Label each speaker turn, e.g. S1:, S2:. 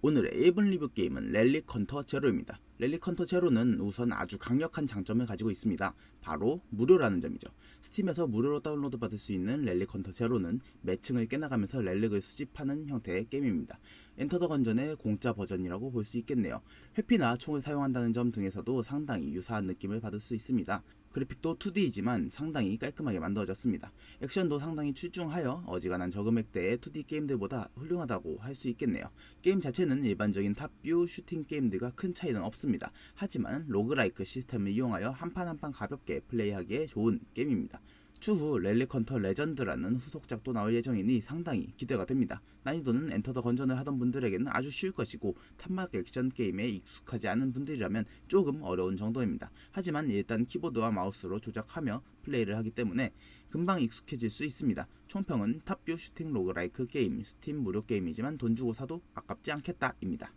S1: 오늘의 1분 리뷰 게임은 Relic Hunter Zero입니다. Relic Hunter Zero는 우선 아주 강력한 장점을 가지고 있습니다. 바로 무료라는 점이죠. Steam에서 무료로 다운로드 받을 수 있는 Relic Hunter Zero는 매층을 깨나가면서 relic을 수집하는 형태의 게임입니다. Enter the Gungeon의 공짜 버전이라고 볼 수 있겠네요. 회피나 총을 사용한다는 점 등에서도 상당히 유사한 느낌을 받을 수 있습니다. 그래픽도 2D이지만 상당히 깔끔하게 만들어졌습니다. 액션도 상당히 출중하여 어지간한 저금액대의 2D 게임들보다 훌륭하다고 할 수 있겠네요. 게임 자체는 일반적인 top view 슈팅 게임들과 큰 차이는 없습니다. 하지만 roguelike 시스템을 이용하여 한 판 한 판 가볍게 플레이하기에 좋은 게임입니다. 추후 Relic Hunter Legend라는 후속작도 나올 예정이니 상당히 기대가 됩니다. 난이도는 Enter the Gungeon을 하던 분들에게는 아주 쉬울 것이고 탄막 액션 게임에 익숙하지 않은 분들이라면 조금 어려운 정도입니다. 하지만 일단 키보드와 마우스로 조작하며 플레이를 하기 때문에 금방 익숙해질 수 있습니다. 총평은 top view 슈팅 roguelike 게임, 스팀 무료 게임이지만 돈 주고 사도 아깝지 않겠다입니다.